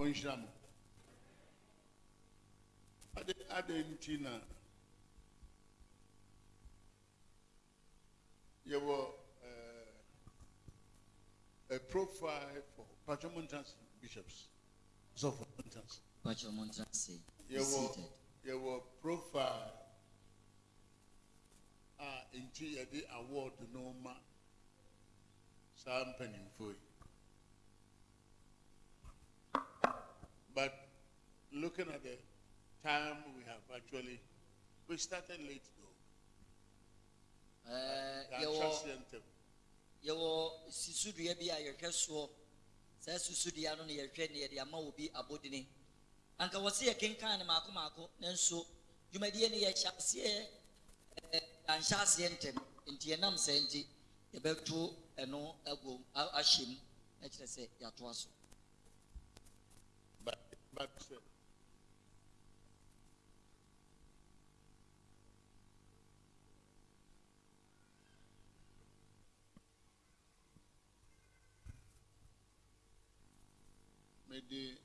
ɔnhyira mo ade ade nti na. Yɛwɔ ɛɛ a profile for patriomontans bishops. Sɔfo montans be yɛwɔ yɛwɔ profile a nti yɛde award no ma saa mpanimfoɔ yi but looking at the time we have actually we started late though. Eh, the yɛwɔ atrasiantem yɛwɔ susudua bi a yɛhwɛ soɔ saa susudua no na yɛhwɛ ne yɛde ama obi abɔdini anka wɔse yɛkenkan ne maako maako nanso dwumadie no yɛhyɛ aseɛ eh, anhyɛ aseɛ ntɛm. Nti yɛnam saa nti yɛbɛto ɛno agom ahyɛ mu na kyerɛ sɛ yɛatoa so but uh, mede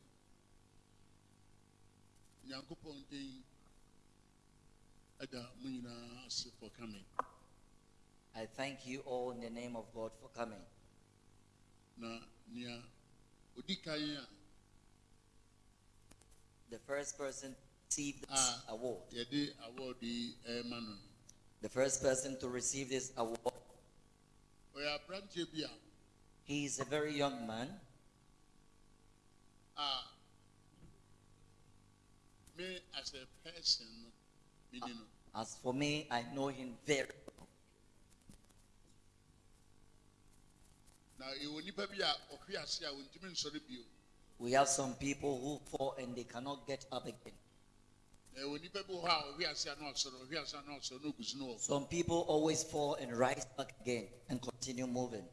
nyankopɔn den ɛda mo nyinaa ase for coming I thank you all in the name of God for coming. na nea odi kan a The first person received this Ah. award. award yi ɛrema no no The first person to receive this award, oh, ɔyɛ aberanteɛ bi a he is a very young man. a me as a person ah, no As for me, I know him very well. na ɛwɔ nipa bi a ɔhwe ase a ɔntumi nsɔre bio We have some people who fall and they cannot get up again. na ɛwɔ nipa bi wɔ hɔ a ɔhwe ase a na ɔsɔre ɔhwe ase a na ɔsɔre na ogu no Some people always fall and rise back again and continue moving.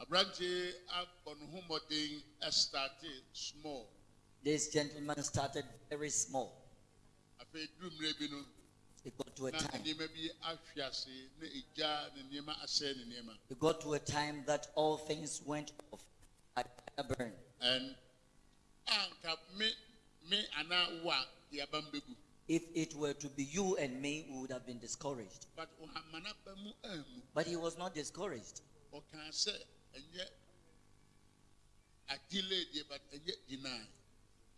aberanteɛ abɔ ne ho mmɔden ɛstarte small This gentleman started very small. afei duru mmerɛ bi no It got to a time. nneɛma bi ahwe ase eh, na egya ne nneɛma asɛe ne nneɛma It got to a time that all things went off. I burned. and If it were to be you and me, we would have been discouraged. but ɔhama n'aba mu anmu But he was not discouraged. ɔkaa sɛ ɛnyɛ adelay deɛ but ɛnyɛ deny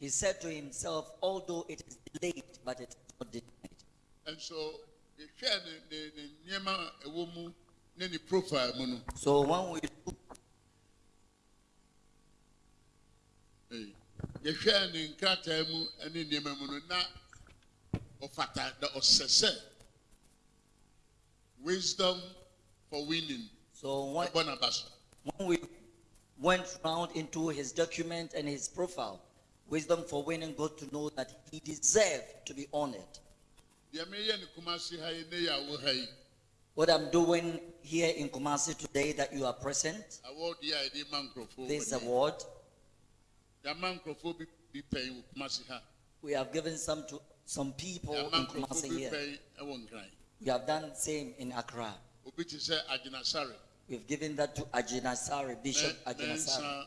He said to himself, although it is delayed, but it is not denied. nso yɛhwɛ ne ne ne a ɛwɔ mu ne ne profile mu So when we look ee, yɛhwɛ ne nkrataa mu ne nneɛma mu no na ɔfata na ɔsɛ sɛ wisdom for winning. So when, ɛbɔ when we went round into his document and his profile, Wisdom for Winning got to know that he deserved to be honored. deɛ meyɛ ne kumase ha yi ne yɛ awo ha yi. What I'm doing here in Kumasi today that you are present, award yi a yɛde ma nkurɔfoɔ this award, we have given some to some people in Kumasi here. We have done the same in Accra. obi te sɛ agyinasare We've given that to Agyinasare, Bishop Agyinasare,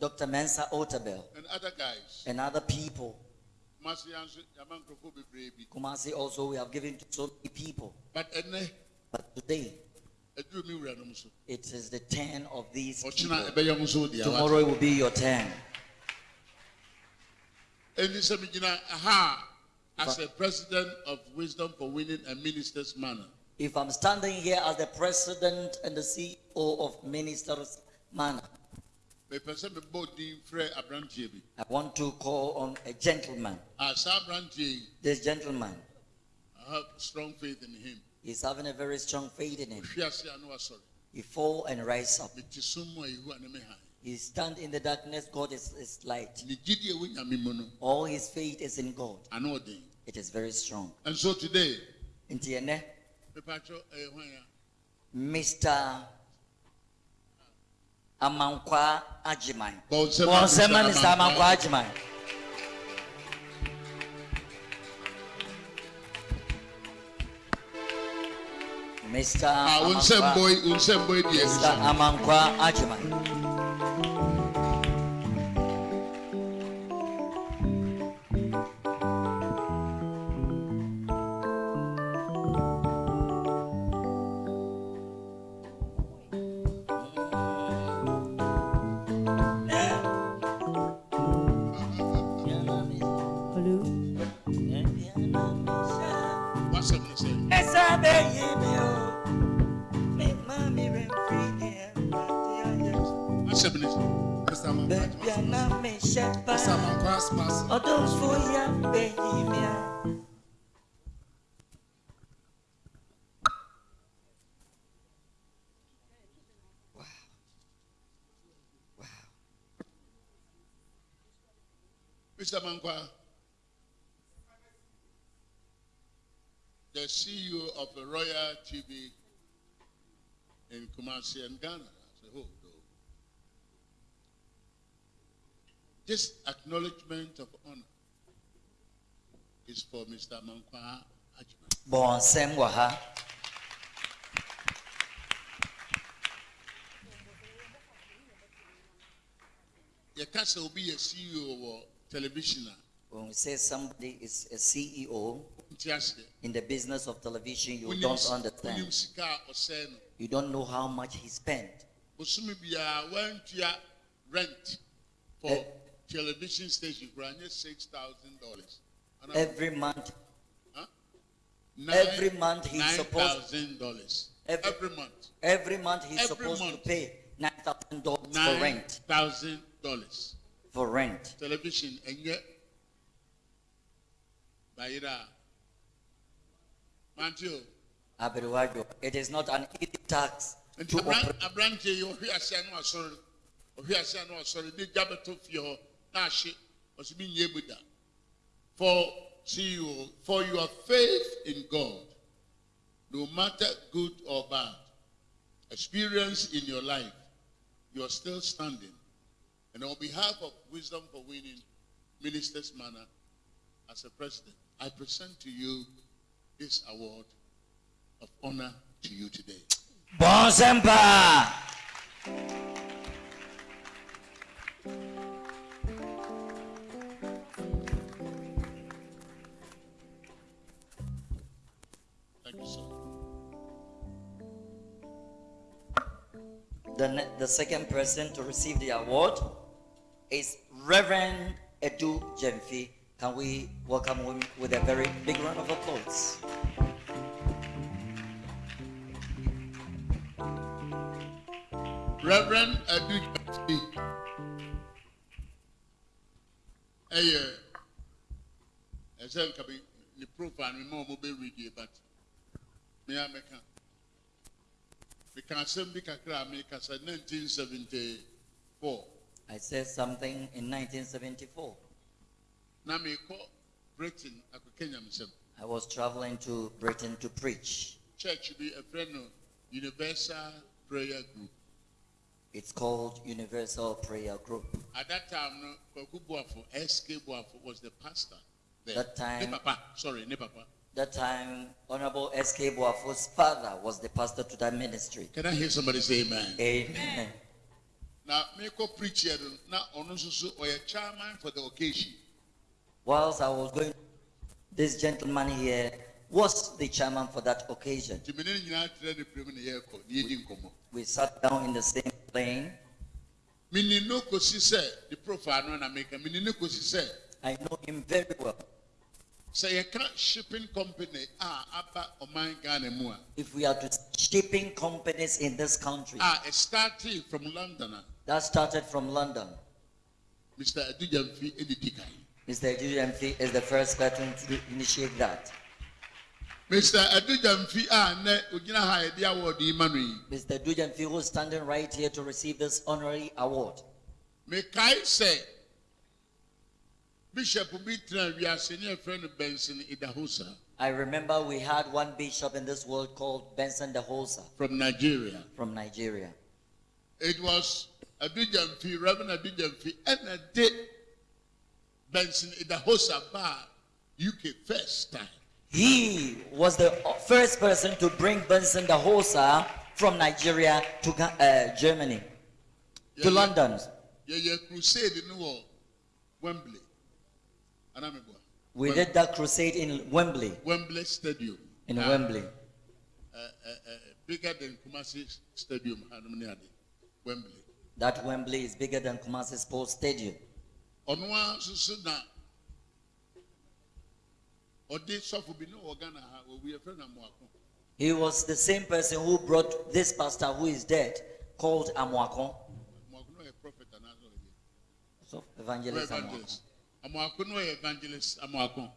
Dr. Mensa Otabil, and other guys and other people. kumase ya nso yɛama nkurɔfoɔ bebree bi Kumasi also, we have given to so many people. but But today, aduru mi wura nom so it is the turn of these people. ɛbɛyɛ mo so deɛ Tomorrow it will be your turn. ɛni sɛ megyina ha a as a president of wisdom for winning and ministers manor If I'm standing here as the president and the CEO of Ministers Manor, mepɛ sɛ mebɔ din frɛ aberanteɛ bi I want to call on a gentleman. Ah, a saa aberanteɛ This gentleman. I have strong faith in him. He's having a very strong faith in him. ɔhwe ase a na wasɔre He fall and rise up. Mete som mu a yehu a ne me han He stand in the darkness. God is his light. ne gyidie wɔ nyame mu no All his faith is in God. It is very strong. and so today Nti ene, mepatwɛ ɛyɛ eh, hwan a Mr. Amankwa Ajiman. Bonsema Bonsema Mr. Mr. Amankwa. Amankwa Ajiman. Mr. a wo Mr. Mankwa baabi a na mi hyɛ Mr. paa Mankwa Spasi. ɔdomfo ya bɛyi mi a. Wow. Wow. Mr. Mankwa, the CEO of the Royal TV in Kumasi and Ghana as a whole. though. This acknowledgement of honor is for Mr. Mankwa Ajman. wɔ ha yɛka sɛ obi yɛ ceo wɔ television a when we say somebody is a ceo in the business of television you don't understand. wonim sika a ɔsɛe no you don't know how much he spent. Bosome biara wantua rent for Eh. television station six thousand dollars. Every month. Nine- every month he's supposed- thousand dollars. Every- every month. every month he's Every supposed month. to pay nine thousand dollars for rent. Thousand dollars. For rent. Television ɛnyɛ bayira mante o Abiriwajo, it is not an easy tax nti to abran operate. Aberanteɛ yi ɔhwe ase ano asɔre ɔhwe ase ano asɔre de gya bɛtɔ fie hɔ na ahye ɔsi bi nye mu da for ceo for your faith in god no matter good or bad experience in your life you are still standing. And on behalf of wisdom for winning ministers manor as a president i present to you this award of honor to you today. Nsɛm thank you sir. The, the second person to receive the award is Reverend Adu Gyamfi. Can we welcome him with a very big round of applause? Reverend ɛyɛ ɛsɛ nka bi ne profile mi ma ɔmo bɛ read but me a mɛka meka asɛm bi kakra a meka sɛ nineteen seventy four I said something in 1974. na mekɔ Britain akɔkɛ nyamsɛm I was traveling to Britain to preach. church bi ɛfrɛ no Universal Prayer Group It's called Universal Prayer Group. at that time no Kwaku Boafo SK Boafo was the pastor there That time- ne papa sorry ne papa. That time, Honorable S.K. Boafo's father was the pastor to that ministry. Can I hear somebody say amen? Amen. na mekɔ preach yɛ no na ɔno nso chairman for the occasion Whilst I was going, this gentleman here was the chairman for that occasion. nti mene ne nyinaa trɛ ne pere mu ne yɛrekɔ ne yɛdi nkɔmmɔ We sat down in the same plane. meni no kɔsi sɛ de profile no na meka meni no kɔsi I know him very well. sɛ yɛka shipping company a aba ɔman ghana mu If we are to shipping companies in this country, a ɛstartee from london that started from London. mr di kan Mr. GMP is the first person to initiate that. mr adugyamfi a ah, ogyina ha award yi ma no yi Mr. Dujanfi, who is standing right here to receive this honorary award. mekae sɛ bishop bi tena wiase ne yɛfrɛ no benson idahosa I remember we had one bishop in this world called Benson Idahosa from nigeria from Nigeria. It was Abidjanfi, Reverend Abidjanfi, and a day Benson Idahosa Bar, UK first time. He was the first person to bring Benson Idahosa from Nigeria to uh, Germany, to Yeah, yeah. London. Yeah, yeah, crusade in the Wembley. Anamibwa. We Wem- did that crusade in Wembley, Wembley Stadium. in Uh, Wembley. Uh, uh, uh, bigger than Kumasi Stadium, Wembley. That Wembley is bigger than Kumasi Sports Stadium. Onwa susu na ɔde sɔfo bi ne wɔ Ghana ha owi efra na Moako. He was the same person who brought this pastor who is dead, called. Amoako no yɛ prophet anaasɛ ɔyɛ? So, evangelist. Amoako no yɛ evangelist Amoako.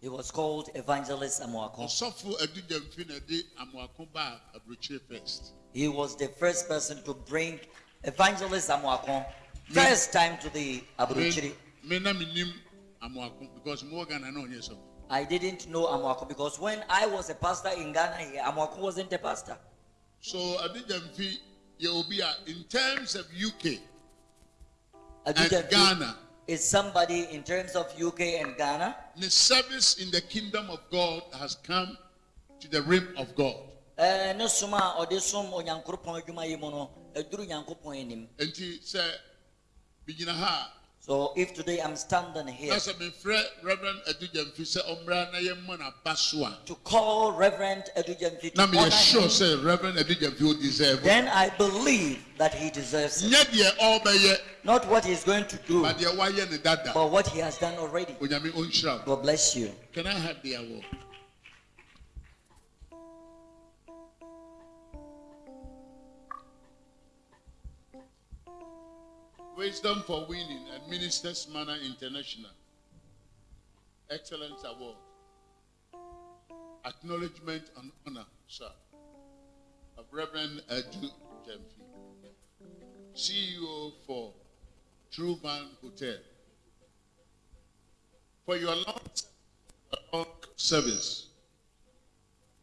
He was called Evangelist Amuakon. Ɔsɔfo Adu na de Amoako baa aburokyire first. He was the first person to bring Evangelist Amuakon first time to the Aburuchiri. Me na menim Amoako because mo wɔ Ghana na. I didn't know Amuakon because when I was a pastor in Ghana Amuakon wasn't a pastor. So Adu Gyamfi yɛ obi a in terms of UK and Adujanti Ghana, is somebody in terms of UK and Ghana. the service in the kingdom of God has come to the rim of God. Eh, ne som so if today i'm standing here na sɛ mefrɛ Reverend Adu Gyamfi sɛ ɔmmra na yɛmmɔ n'aba so a to call reverend adu gyamfi to na honor meyɛ sure him sɛ Reverend Adu will deserve it. then i believe that he deserves it. Nyɛ deɛ ɔrebɛyɛ not what he's going to do but deɛ wayɛ ne dada. but what he has done already. Onyame ɔnhyira wo god bless you. Can i have the award wisdom for winning and ministers manor international. Excellence award. Acknowledgement and honor sir of reverend adu gyamfi ceo for true van hotel. For your long service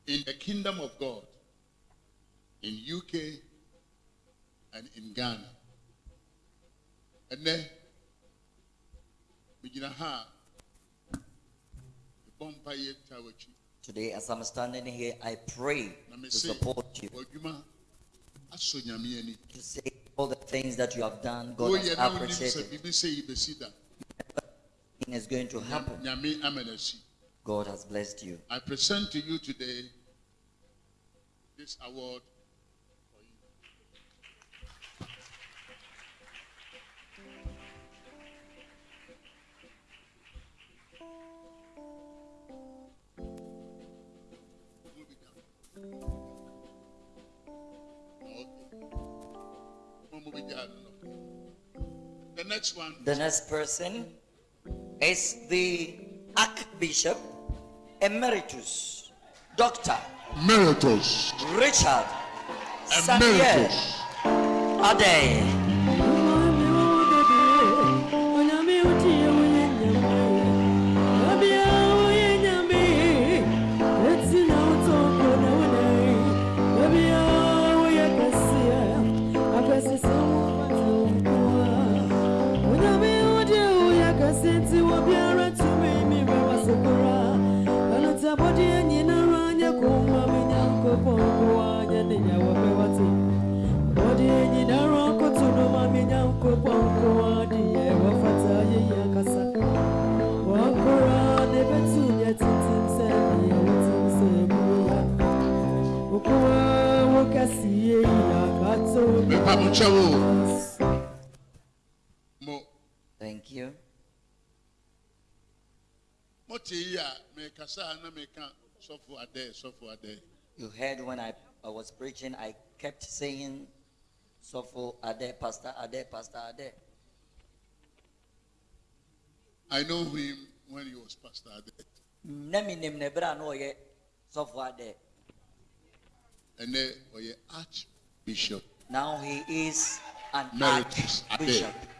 in the kingdom of God, in UK and in Ghana. Ha a mebɔ mpaeɛ taa w'akyi today as i'm standing here i pray na to mese support you. W'adwuma asɔ nyame ani to say all the things that you have done god has woyɛ na wonim sɛ appreciated. biribi sɛ yi da Thing is going to happen. nyame ama no asi god has blessed you. I present to you today this award The next one. The next person is the Archbishop Emeritus, Dr. Emeritus. Richard Samuel Emeritus. Ade. Body You heard when I, I was preaching, I kept saying, Sofo Ade, Pastor Ade, Pastor Ade. I know him when he was pastor adɛ Nemi nim nebra no ye Sofo Ade. ɛnɛ ɔyɛ archbishop Now he is an Ade. archbishop. mekae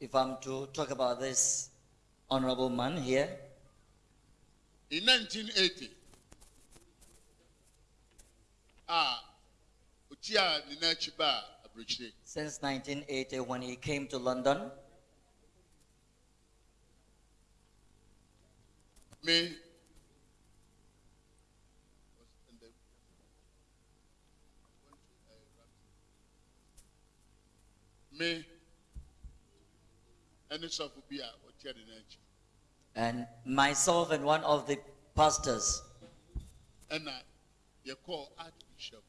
If I'm to talk about this honorable man here, in 1980 a ɔti a ne n'akyi ba a aburokyire since 1980 when he came to London, me me ɛne sɔfo bi a ɔtia ne n'akyi And myself and one of the pastors, ɛna yɛkɔɔ archbishop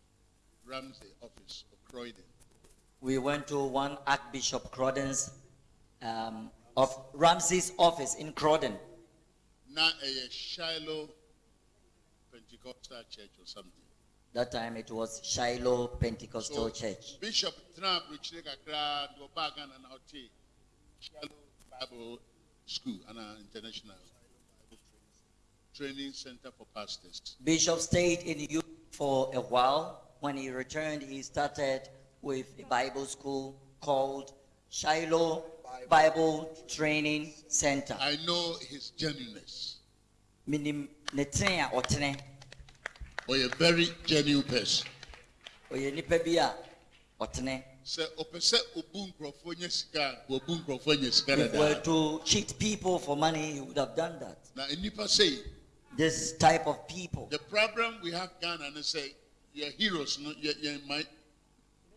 ramsey office of croydon. We went to one Archbishop Croydon's um, of Ramsey's office in Crodden. na ɛyɛ shiloh pentecostal church or something That time it was Shiloh Pentecostal Church. bishop tena aburokyire kakra de ɔbaa ghana na ɔte shiloh bible school ana uh, international training center for pastors Bishop stayed in youth for a while. When he returned, he started with a Bible school called Shiloh Bible Training Center. i know his genuineness Minim ne tene a ɔtene. Ɔyɛ a very genuine person Ɔyɛ nipa bi a ɔtene. sɛ ɔpɛ sɛ obu nkurɔfoɔ nyɛ sika a obu nkurɔfoɔ nyɛ sika If were to cheat people for money, he would have done that. na nnipa sei This type of people. the problem we have ghana ne sɛ yɛ heroes no yɛ yɛn ma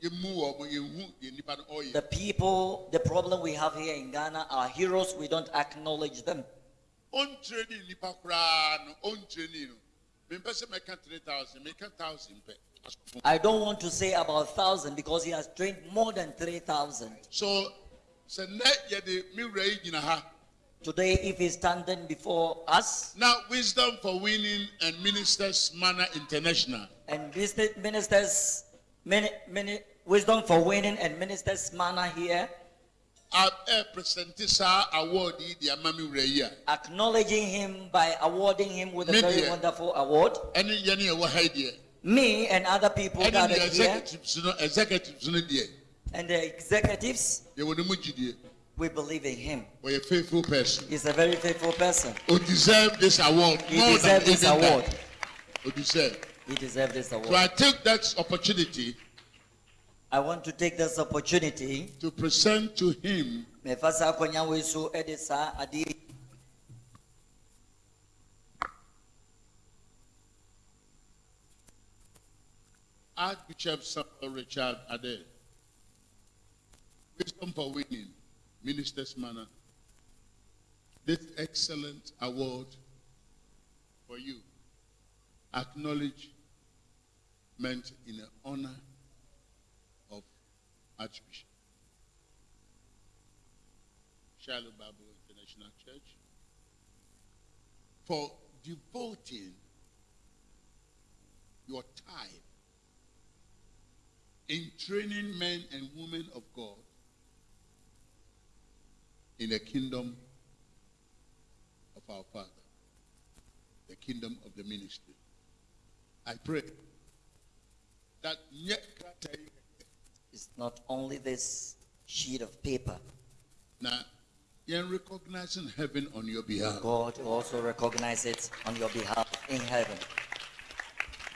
yɛmu wɔn yɛhu yɛn nipa no ɔyɛ The people, the problem we have here in Ghana are heroes, we don't acknowledge them. Ɔnkyerɛ ne nipa koraa no ɔnkyerɛ ne no mempɛ sɛ mɛka three thousand mɛka thousand pɛ asofo I don't want to say about thousand because he has trained more than 3,000. so sɛ nnɛ yɛde me wura yi gyina ha. Today, if he's standing before us now wisdom for winning and ministers manor international. and ministers, many, many wisdom for winning and ministers manor here, acknowledging him by awarding him with a very wonderful award. ɛne yɛne yɛwɔ ha yi deɛ Me and other people gathered here executives no executives no deɛ and the executives, yɛwɔ ne mu gyidie we believe in him. ɔyɛ faithful person He's a very faithful person. o deserve this award He deserves this award. that o deserve He deserves this so award. i take that opportunity I want to take this opportunity. to present to him mefa saa akonnwa wei so de saa adeɛ yi archbishop samuel richard ade. Wisdom for winning minister's manor this excellent award for you. Acknowledgement in honor archbishop Shiloh Bible International Church for devoting your time in training men and women of God in the kingdom of our Father, the kingdom of the ministry. I pray that It's not only this sheet of paper. na yɛn recognizing heaven on your behalf. God also recognizes it on your behalf in heaven.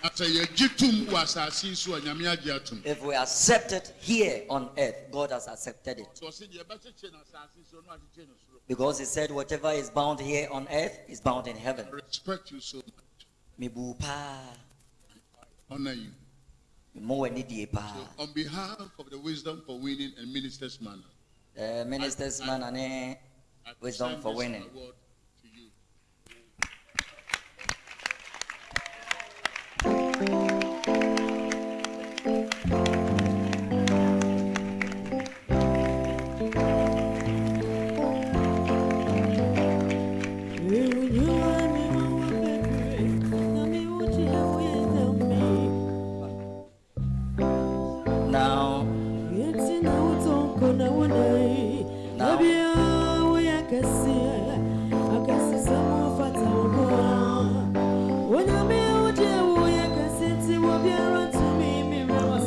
Na sɛ yɛgye tum wɔ asase yi so a nyame agye atum. If we accept it here on earth, God has accepted it. Sɛ ɔsɛ deɛ ɛbɛkyekyere no asase yi so no akyekyere no soro. Because He said, whatever is bound here on earth is bound in heaven. I respect you so much. Honor you. So on behalf of the Wisdom for Winning and Ministers Manor, Eh, Ministers man I wisdom for winning. award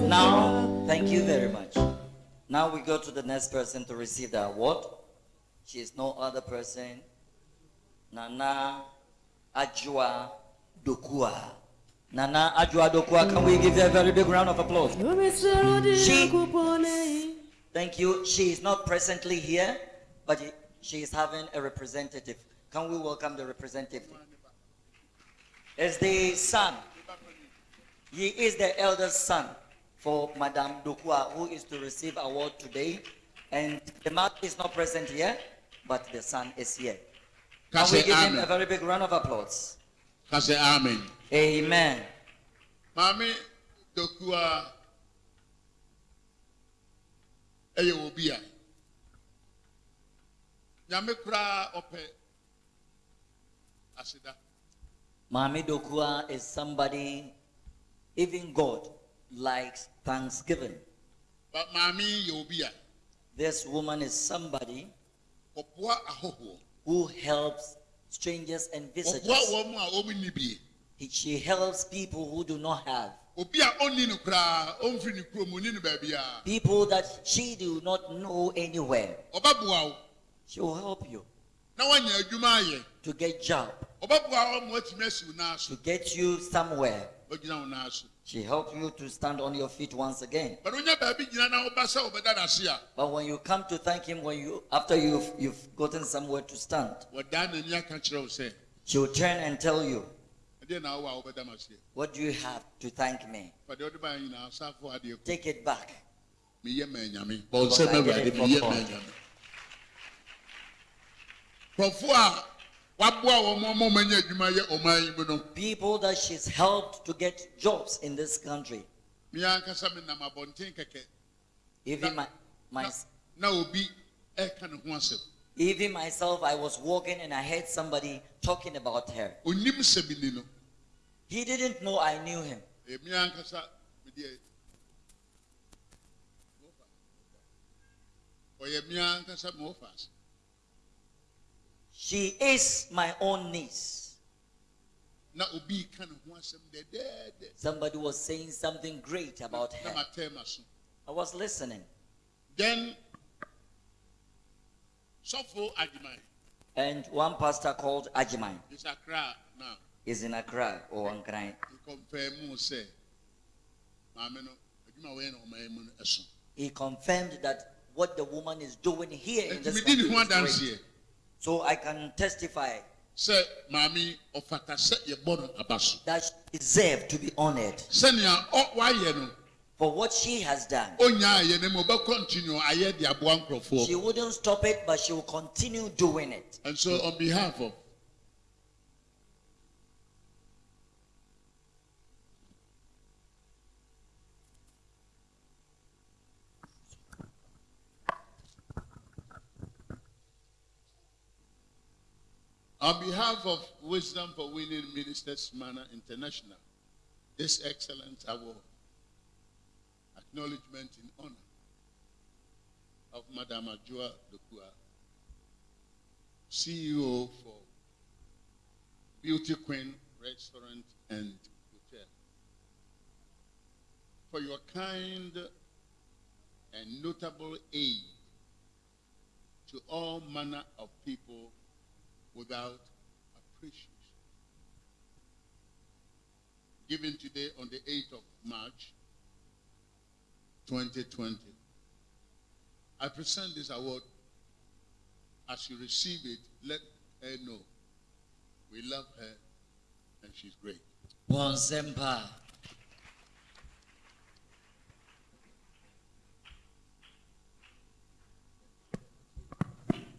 now, thank you very much. Now we go to the next person to receive the award. She is no other person. Nana Ajua Dokua. Nana Ajua Dokua, can we give her a very big round of applause? She, Thank you. She is not presently here, but she is having a representative. Can we welcome the representative? It's the son. He is the eldest son for Madame Dokua, who is to receive award today. And the mother is not present here, but the son is here. Can we give him a very big round of applause? Can say amen. Amen. Maame Dokua ɛyɛ obi a nyame koraa ɔpɛ aseda. Mami Dokua is somebody, even God likes thanksgiving. But maame yɛ obi a This woman is somebody ɔboa ahɔhoɔ. who helps strangers and Ɔboa visitors. wɔn a wɔn nni bie. He- She helps people who do not have. People that she do not know anywhere. She will help you na wanya adwuma ayɛ. to get job, Ɔbɛboa wo ma watumi asi wo nan so. to get you somewhere. Ɔgyina wo nan so. She helps you to stand on your feet once again. But wonya baabi gyina na woba sɛ wobɛda n'ase a But when you come to thank him, when you after you've you've gotten somewhere to stand, wɔdaa n'ani aka kyerɛ wo sɛ she will turn and tell you, ɛdeɛ na wowɔ a wobɛda m'aseɛ. "What do you have to thank me? Fade wode baa nyinaa asafo adeɛ kɔ. Take it back." People that she's helped to get jobs in this country. me ankasa menam abɔnten kɛkɛ Even my my na, na obi ɛka ne ho asɛm even myself, I was walking and I heard somebody talking about her. onim sɛ bi ni no He didn't know I knew him. Eh, me ankasa medeɛ ɔyɛ me ankasa me wɔfa ase She is my own niece. na obi ka ne ho asɛm dɛdɛɛdɛ Somebody was saying something great about her. matɛɛ ma so I was listening. then And one pastor called Ajimai is akra now is in Accra or Ankara. he confirm mu sɛ maame no adwuma wɔyɛ na ɔman mu no ɛso He confirmed that what the woman is doing here in this country is great. So I can testify sɛ maame ɔfata sɛ yɛbɔ no aba so that she deserved to be honored sɛnea ɔ- wayɛ no for what she has done. ɔnya ayɛ no mu ɔbɛkɔntinu ayɛ de aboa nkurɔfoɔ She wouldn't stop it, but she will continue doing it. and so on behalf of On behalf of Wisdom for Winning Ministers Manor International, this excellent award, acknowledgement in honor of Madame Ajua Dokua, CEO for Beauty Queen Restaurant and Hotel, for your kind and notable aid to all manner of people without appreciation. Given today on the 8th of March, 2020. I present this award. As you receive it, let her know we love her and she's great. Bonsempa.